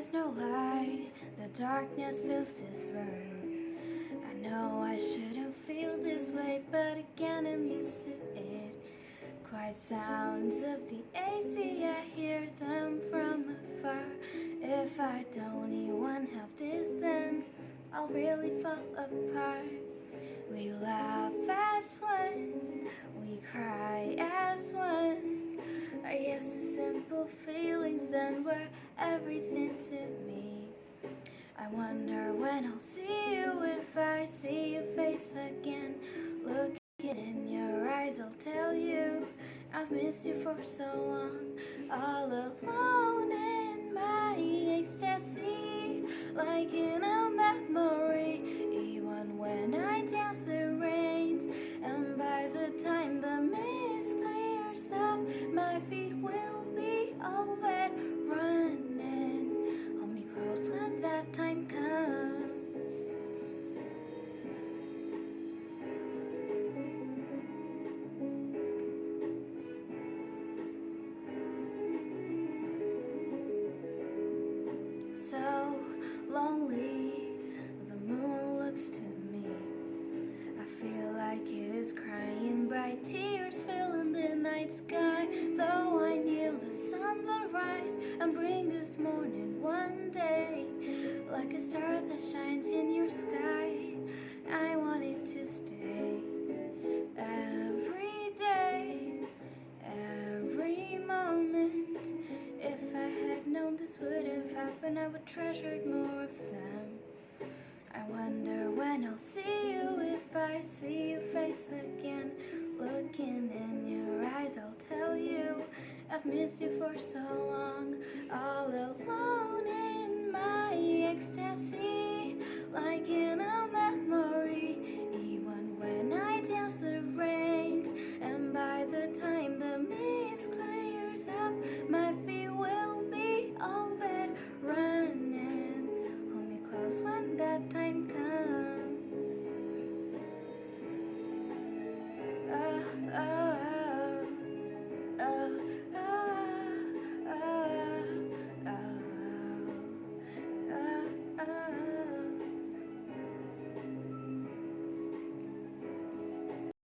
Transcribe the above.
the darkness fills this room. I know I shouldn't feel this way, but again I'm used to it. Quiet sounds of the AC, I hear them from afar. If I don't even have this, then I'll really fall apart. We laugh as one, we cry as one. I the simple feelings then were everything. I wonder when I'll see you if I see your face again. Looking in your eyes, I'll tell you I've missed you for so long. All alone in my ecstasy, like in crying, bright in the night sky. Though I knew the sun would rise and bring us morning one day, like a star that shines in your sky. I wanted to stay every day, every moment. If I had known this would have happened, I would treasure more of them. I wonder when I'll I've missed you for so long, all alone.